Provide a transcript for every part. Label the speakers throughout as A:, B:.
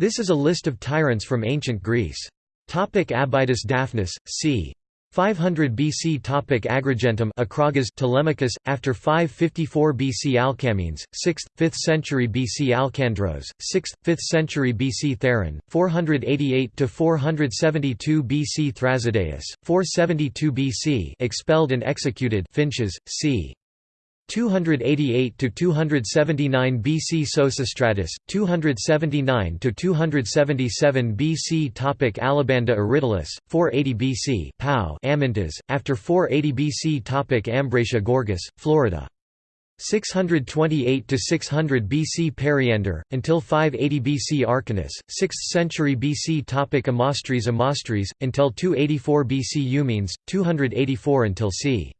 A: This is a list of tyrants from ancient Greece. Topic Abydos Daphnis, c. 500 BC Topic Agrigentum Acragas Telemachus, after 554 BC Alcamenes, 6th, 5th century BC Alcandros, 6th, 5th century BC Theron, 488–472 BC Thrasydeus, 472 BC expelled and executed Phintias, c. 288 to 279 BC Sosistratus 279 to 277 BC topic Alabanda Aridolis 480 BC Pau Amintas after 480 BC topic Ambracia Gorgus Florida. 628 to 600 BC Periander until 580 BC Arcanus 6th century BC topic Amastris Amastris until 284 BC Eumenes 284 until c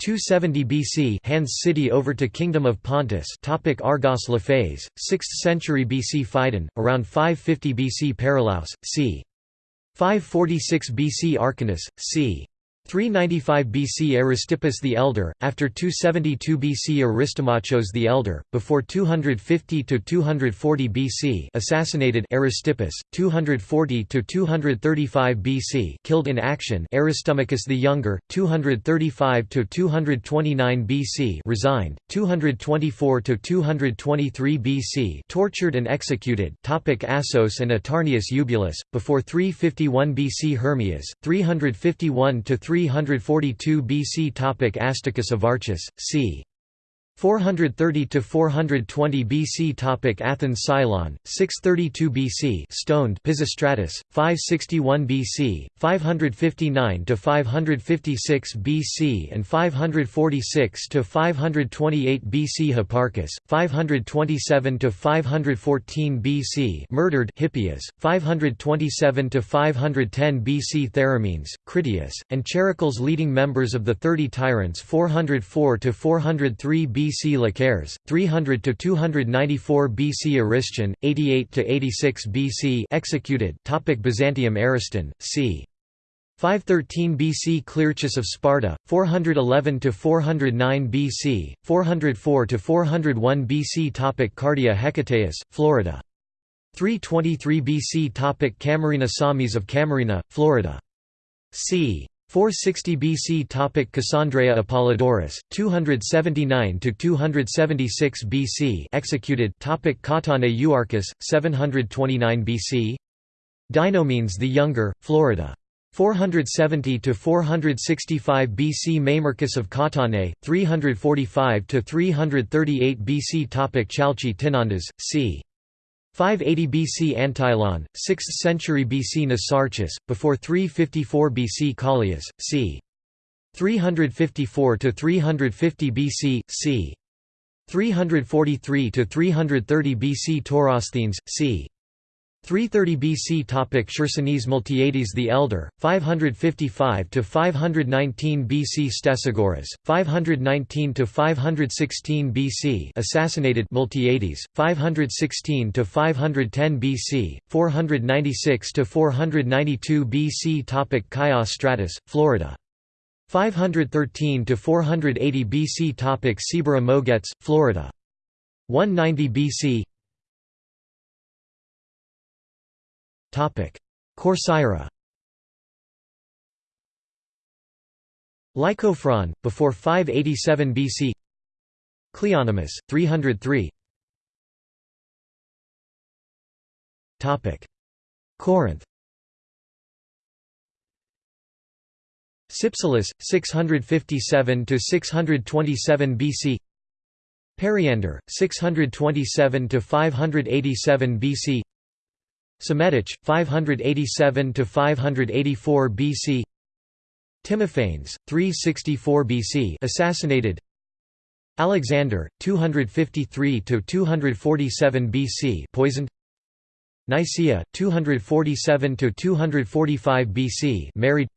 A: 270 BC hands city over to Kingdom of Pontus topic Argos Laphes, 6th century BC Phidon, around 550 BC Perilaus, c. 546 BC Arcanus, c. 395 BC Aristippus the Elder, after 272 BC Aristomachos the Elder, before 250–240 BC assassinated Aristippus, 240–235 BC killed in action Aristomachus the Younger, 235–229 BC resigned, 224–223 BC tortured and executed Topic Assos and Atarneus Eubulus, before 351 BC Hermias, 351 to 342 BC Topic Astacus of Archus, c. 430 to 420 BC topic Athens Cylon 632 BC stoned Pisistratus 561 BC 559 to 556 BC and 546 to 528 BC Hipparchus 527 to 514 BC murdered Hippias 527 to 510 BC Theramenes Critias and Charicles leading members of the 30 tyrants 404 to 403 BC BC Lacares, 300 to 294 BC Aristion, 88 to 86 BC executed. Topic Byzantium Ariston, c. 513 BC Clearchus of Sparta, 411 to 409 BC, 404 to 401 BC Topic Cardia Hecataeus, Florida. 323 BC Topic Camarina Samis of Camarina, Florida. c. 460 BC topic Cassandreia Apollodorus 279 to 276 BC executed topic Katane Euarchus 729 BC Dinomenes the Younger Florida. 470 to 465 BC Mamercus of Katane 345 to 338 BC topic Chalchi Tinondas c 580 BC Antileon, 6th century BC Mnesarchus, before 354 BC Callias, c. 354 to 350 BC, c. 343 to 330 BC Taurosthenes, c. 330 BC topic Chersonesus Miltiades the Elder 555 to 519 BC Stesagoras 519 to 516 BC assassinated Miltiades 516 to 510 BC 496 to 492 BC topic Chios Strattis Florida 513 to 480 BC topic Cibyra Moagetes Florida 190 BC Corcyra. Lycophron, before 587 BC Cleonymus, 303 Corinth. Cypselus, 657 to 627 BC. Periander, 627 to 587 BC. Psammetich, 587 to 584 BC. Timophanes, 364 BC, assassinated. Alexander, 253 to 247 BC, poisoned. Nicaea, 247 to 245 BC, married.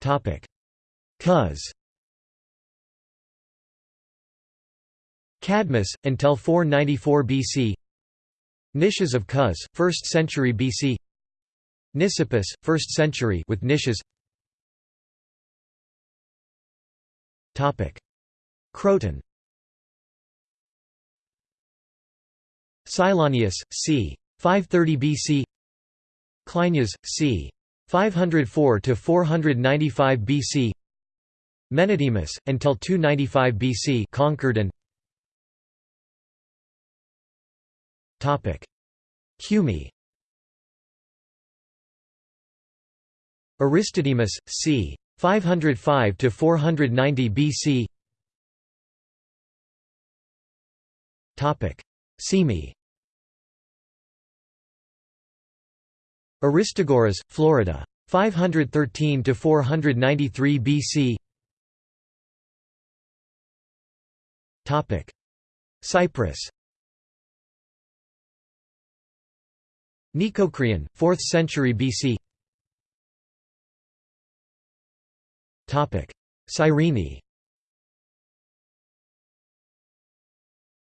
A: Topic: Cos. Cadmus, until 494 BC Nicias of Cos, 1st century BC Nisipus, 1st century with Nicias Croton. Cylonius, c. 530 BC Cleinias, c. 504 to 495 BC Menedemus, until 295 BC conquered and Cumae. Aristodemus, c. 505–490 BC Semi Aristagoras, Florida. 513–493 BC Topic: Cyprus Nicocreon, 4th century BC Cyrene.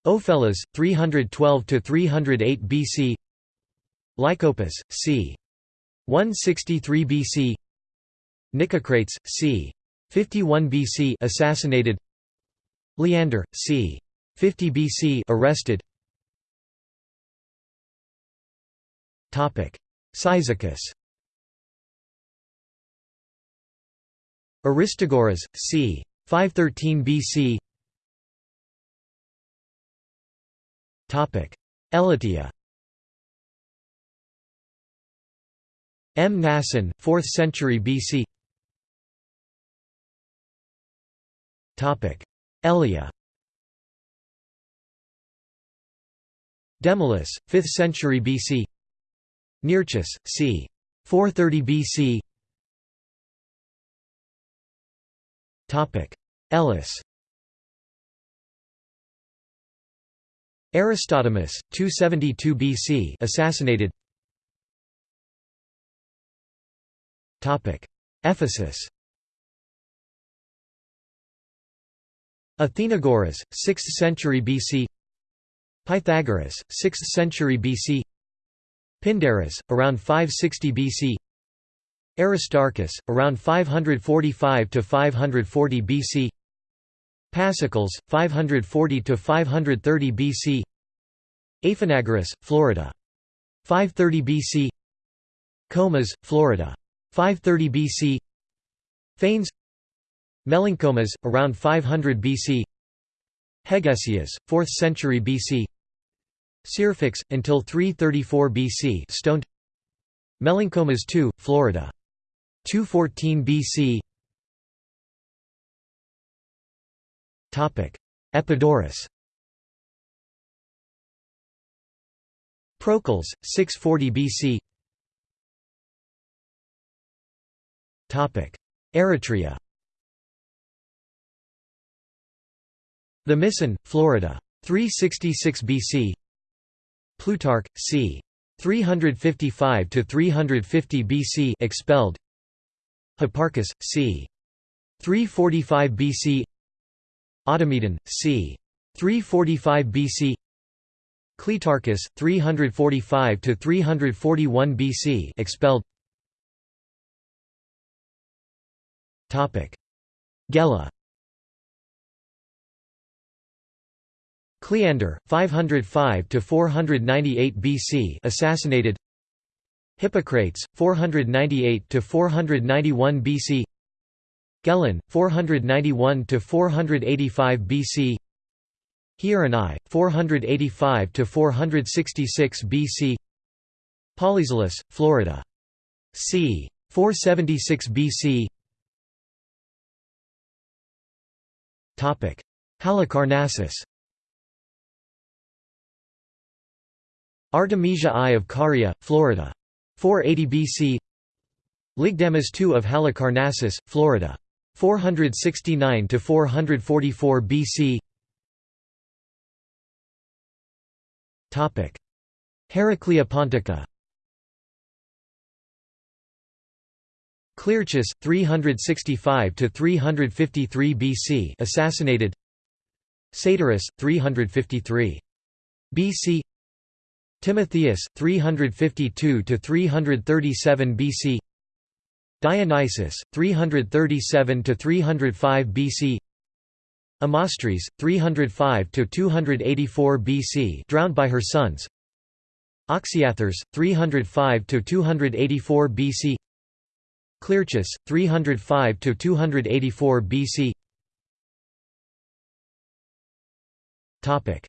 A: Ophelas, 312–308 BC Lycopus, c. 163 BC Nicocrates, c. 51 BC assassinated. Leander, c. 50 BC arrested Cyzicus. Aristagoras, c. 513 BC Elatia. Mnason, 4th century BC Topic. Elea. Demolus, 5th century BC Nearchus, c. 430 BC Elis. Aristodemus, 272 BC assassinated. Topic. Ephesus. Athenagoras, 6th century BC Pythagoras, 6th century BC Pindarus, around 560 BC Aristarchus, around 545–540 BC Pasicles, 540–530 BC Aphanagoras, Florida. 530 BC Comas, Florida. 530 BC Phanes Melancomas, around 500 BC Hegesias, 4th century BC Syrphax, until 334 BC stoned. Melancomas II, Florida. 214 BC Epidaurus. Procles, 640 BC Eretria. The Mission, Florida. 366 BC Plutarch, c. 355–350 BC expelled Hipparchus, c. 345 BC Automedon, c. 345 BC Cleitarchus, 345–341 BC expelled Gela Cleander, 505 to 498 BC assassinated. Hippocrates, 498 to 491 BC Gelon, 491 to 485 BC Hieron I, 485 to 466 BC Polyzelus, Florida. c. 476 BC Topic: Halicarnassus Artemisia I of Caria, Florida. 480 BC Lygdamis II of Halicarnassus, Florida. 469–444 BC Heraclea Pontica Clearchus, 365–353 BC assassinated. Satyrus, 353 BC Timotheus, 352 to 337 BC Dionysius, 337 to 305 BC Amastris, 305 to 284 BC, drowned by her sons. Oxyathres, 305 to 284 BC. Clearchus, 305 to 284 BC. Topic: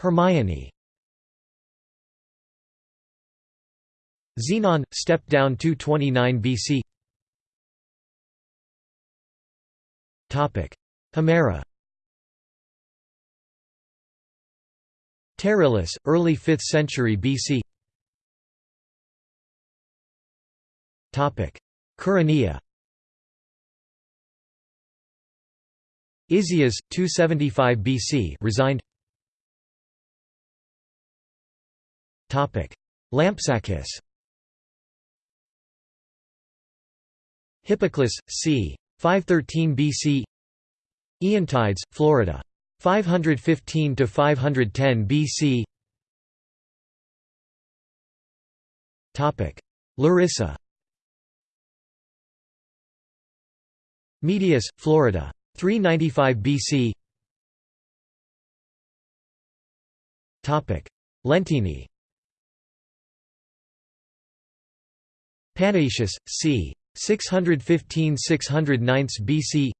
A: Hermione. Xenon, stepped down 229 BC. Topic: Himera. Terillus, early 5th century BC. Topic: Quiriniya. Isias, 275 BC, resigned. Topic: Lampsacus. Hippoclus, c. 513 BC. Aeantides, Florida. 515 to 510 BC. Topic: Larissa. Medius, Florida. 395 BC. Topic: Lentini. Panaetius, c. 615–609 BC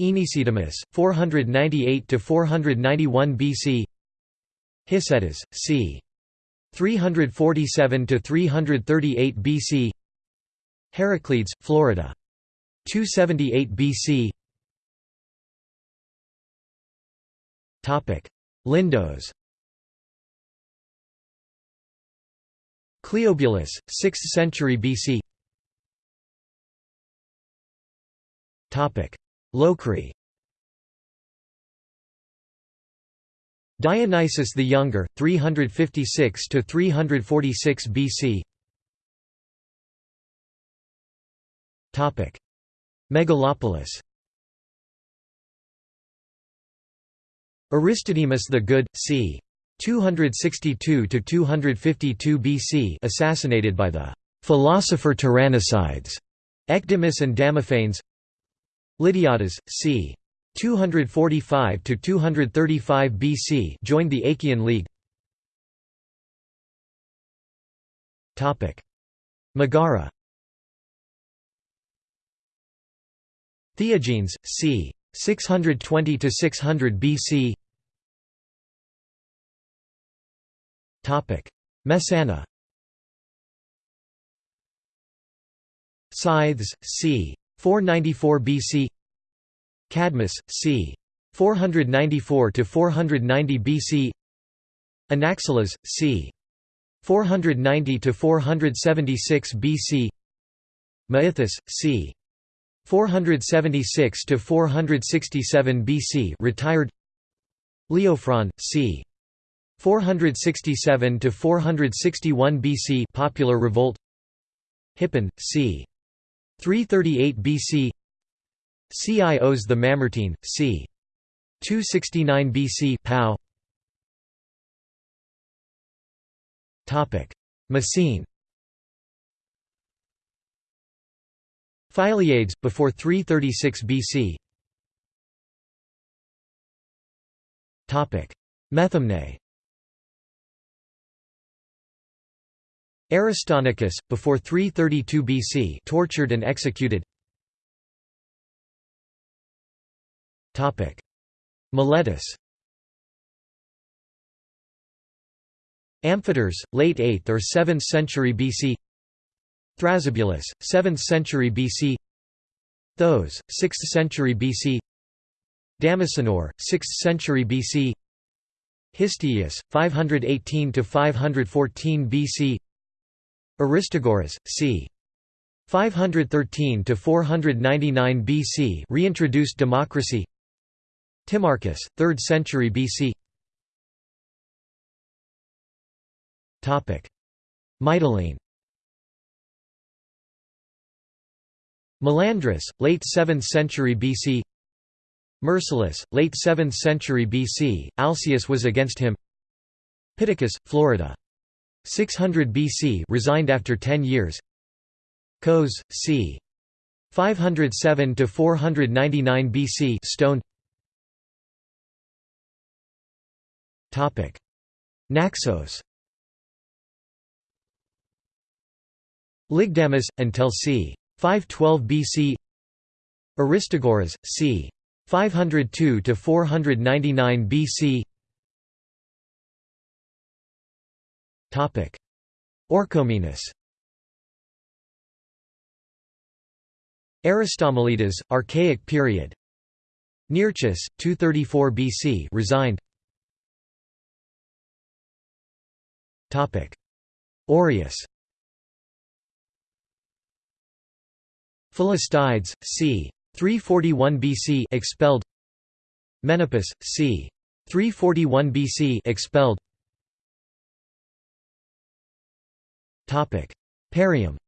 A: Aenesidemus, 498–491 BC Hicetas, c. 347–338 BC Heraclides, Florida. 278 BC Topic. Lindos. Cleobulus, 6th century BC Locri Dionysius the Younger, 356 to 346 BC. Topic: Megalopolis. Aristodemus the Good, c. 262 to 252 BC, assassinated by the philosopher tyrannicides Ecdemus and Damophanes. Lydiadas, c. 245 to 235 BC, joined the Achaean League. Topic: Megara. Theagenes, c. 620 to 600 BC. Topic: Messana. Scythes, c. 494 BC Cadmus, c. 494–490 BC Anaxilas, c. 490–476 BC Maithus, c. 476 to 467 BC retired Leophron, c. 467 to 461 BC popular revolt Hippon, c. 338 BC Cios the Mamertine, c. 269 BC Pau. Messene Philiades, before 336 BC Topic: Methymne Aristonicus, before 332 BC tortured and executed. Topic: Miletus. Amphitres, late 8th or 7th century BC Thrasybulus, 7th century BC Thoas, 6th century BC Damasenor, 6th century BC Histiaeus, 518 to 514 BC Aristagoras, c. 513 to 499 BC reintroduced democracy. Timarchus, 3rd century BC. Topic: Mytilene. Melandrus, late 7th century BC. Myrsilus, late 7th century BC. Alcaeus was against him. Pittacus, Florida. 600 BC resigned after 10 years Kos, c. 507 to 499 BC stoned Topic Naxos Lygdamis until c. 512 BC Aristagoras c. 502 to 499 BC Orchomenus. Aristomelides, Archaic period. Nearchus, 234 BC resigned. Oreus. Philistides, c. 341 BC expelled. Menippus, c. 341 BC expelled Parium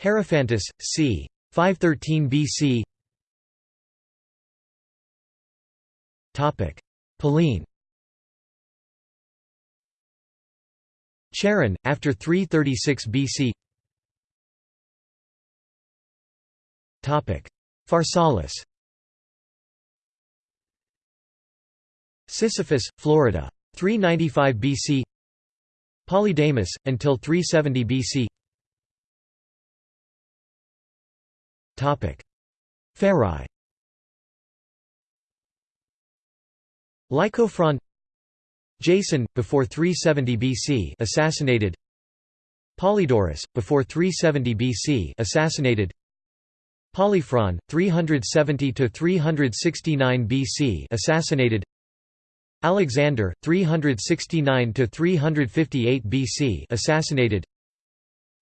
A: Hierophantus, c. 513 BC Topic. Pallene Charon, after 336 BC Topic. Pharsalus. Sisyphus, Florida. 395 BC Polydamas, until 370 BC Pherae Lycophron Jason, before 370 BC assassinated. Polydorus, before 370 BC assassinated. Polyphron, 370–369 BC assassinated Alexander, 369 to 358 BC assassinated.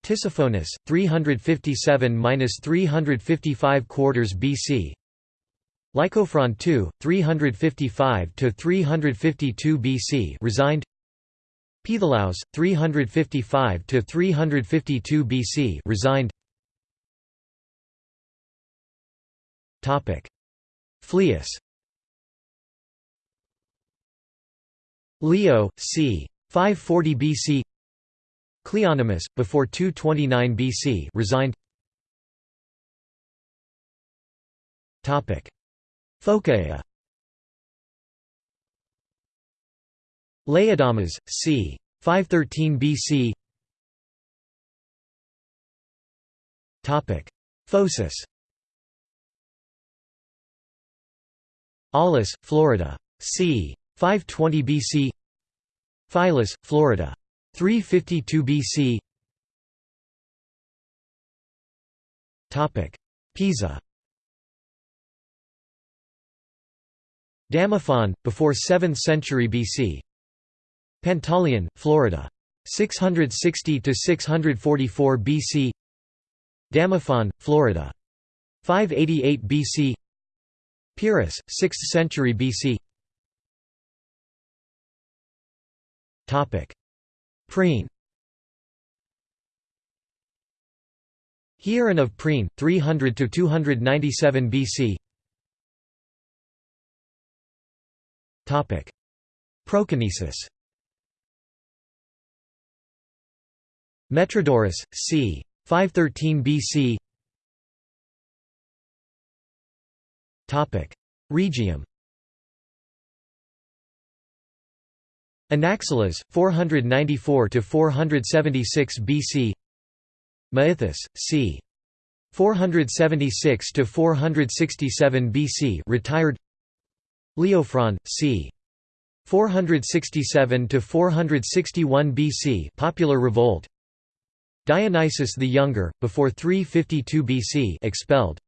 A: Tisiphonus, 357–355 quarters BC Lycophron II, 355 to 352 BC resigned. Peitholaus, 355–352 BC resigned. Topic. Phlius Leo, c. 540 BC Cleonymus, before 229 BC resigned topic Phocaea Laodamas, c. 513 BC Topic Phocis Aulis, Florida. c. 520 BC Philus, Florida. 352 BC Pisa Damophon, before 7th century BC Pantaleon, Florida. 660–644 BC Damophon, Florida. 588 BC Pyrrhus, 6th century BC Priene Hieron of Priene, 300–297 BC Topic: Proconnesus. Metrodorus, c. 513 BC Rhegium Anaxilas, 494–476 BC Maithus, c. 476–467 BC retired. Leophron, c. 467–461 BC popular revolt. Dionysius the Younger, before 352 BC expelled.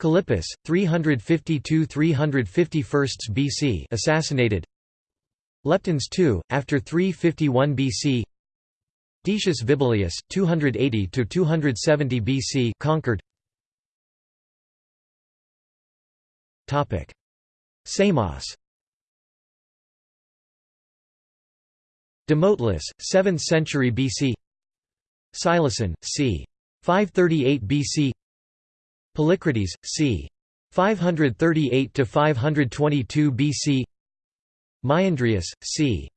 A: Callippus, 352–351 BC assassinated Leptines II, after 351 BC Decius Vibelius, 280–270 BC conquered. Topic: Samos. Demoteles, 7th century BC Syloson, c. 538 BC Polycrates, c. 538 to 522 BC Maeandrius, c.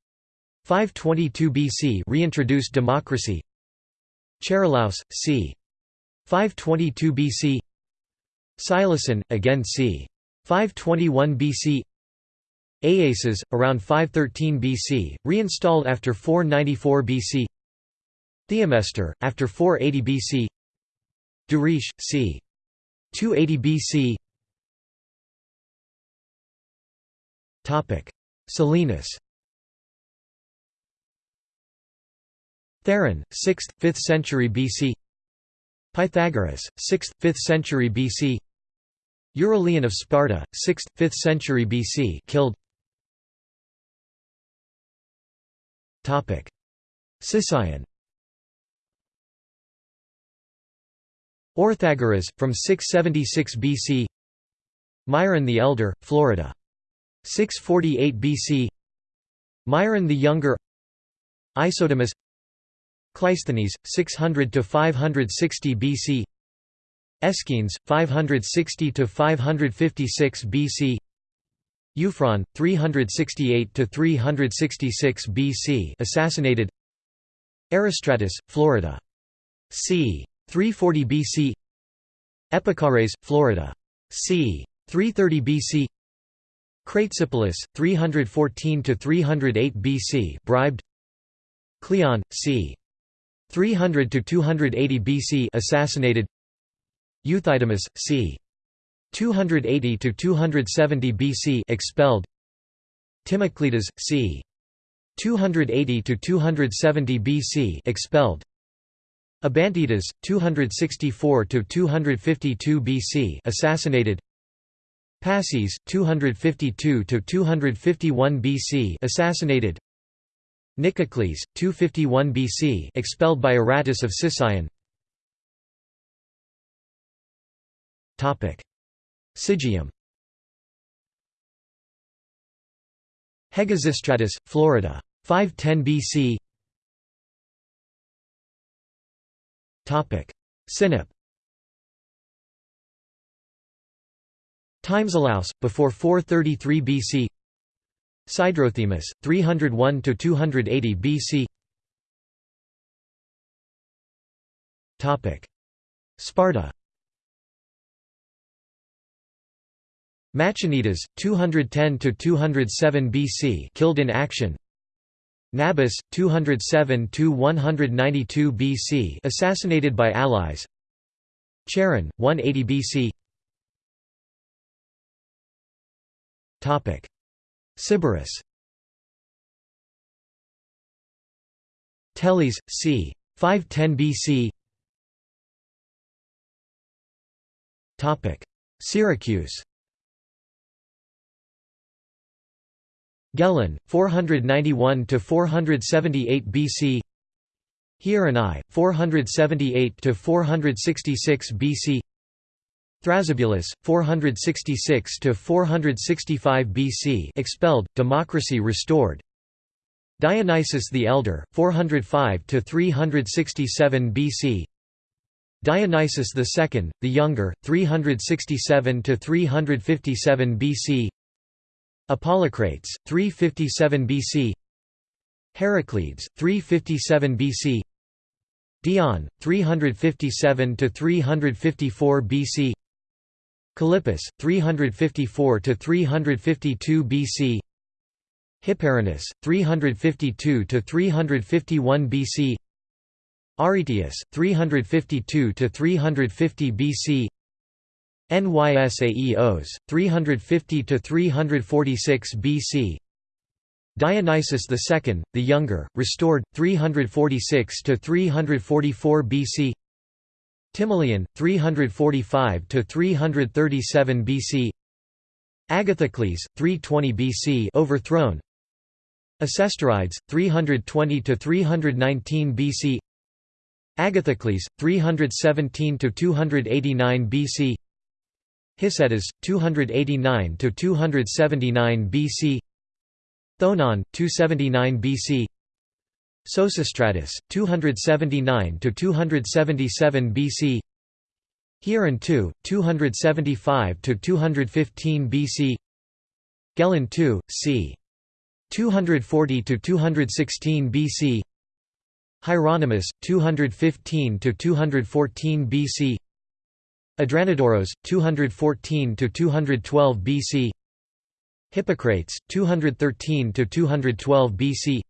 A: 522 BC reintroduced democracy Charilaus, c. 522 BC Syloson, again c. 521 BC Aiaces, around 513 BC, reinstalled after 494 BC Theomestor, after 480 BC Duris, c. 280 BC Selinus Theron, 6th, 5th century BC Pythagoras, 6th, 5th century BC Euryleon of Sparta, 6th, 5th century BC killed. Sicyon. Orthagoras, from 676 BC Myron the Elder, Florida. 648 BC Myron the Younger Isodemus Cleisthenes, 600 to 560 BC Aeschines, 560–556 BC Euphron, 368 to 366 BC assassinated Erostratus, Florida. c. 340 BC Epichares, Florida. c. 330 BC Cratesipolis, 314 to 308 BC bribed Cleon, c. 300 to 280 BC assassinated Euthydemus, c. 280 to 270 BC expelled Timocleidas, c. 280 to 270 BC expelled Abantidas, 264 to 252 BC assassinated Passes, 252–251 BC assassinated. Nicocles, 251 BC expelled by Aratus of Sicyon. Topic. Sigium. Hegesistratus, Florida. 510 BC Topic. Sinope Timesilaus, before 433 BC Sidrothemis, 301–280 BC Sparta. Machanidas, 210–207 BC killed in action. Nabis, 207–192 BC assassinated by allies. Charon, 180 BC Sybaris Teles, c. 510 BC Topic Syracuse Gelon, 491 to 478 BC. Hieron I, 478 to 466 BC. Thrasybulus, 466 to 465 BC, expelled, democracy restored. Dionysius the Elder, 405 to 367 BC. Dionysius II, the Younger, 367 to 357 BC. Apollocrates, 357 BC Heraclides, 357 BC Dion, 357 to 354 BC Callippus, 354–352 BC Hipparinus, 352–351 BC Aretius, 352–350 BC Nysaeos, 350–346 BC Dionysius II, the Younger, restored, 346–344 BC Timoleon, 345–337 BC Agathocles, 320 BC overthrown Acestorides, 320–319 BC Agathocles, 317–289 BC Hicetas, 289 to 279 BC. Thoenon, 279 BC. Sosistratus, 279 to 277 BC. Hieron II, 275 to 215 BC. Gelon II, c. 240 to 216 BC. Hieronymus, 215 to 214 BC. Adranodoros 214 to 212 BC Hippocrates 213 to 212 BC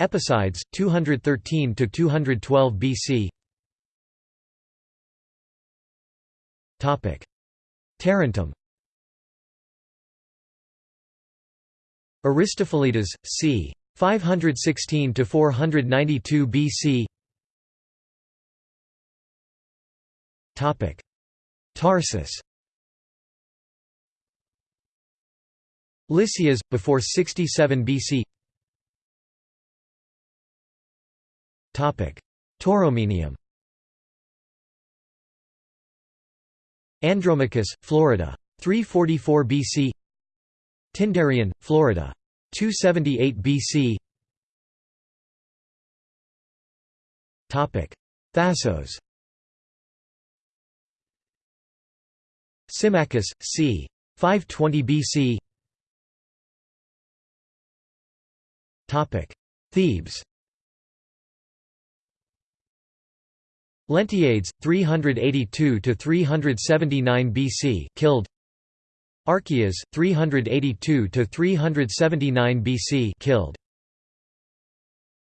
A: Epicides 213 to 212 BC Topic. Tarentum Aristophilides c. 516 to 492 BC Topic. Tarsus. Lysias before 67 BC Tauromenium. Andromachus, Florida. 344 BC Tyndarion, Florida. 278 BC Topic: Thasos. Symmachus, c. 520 BC Topic. Thebes Leontiades 382 to 379 BC killed. Archias 382 to 379 BC killed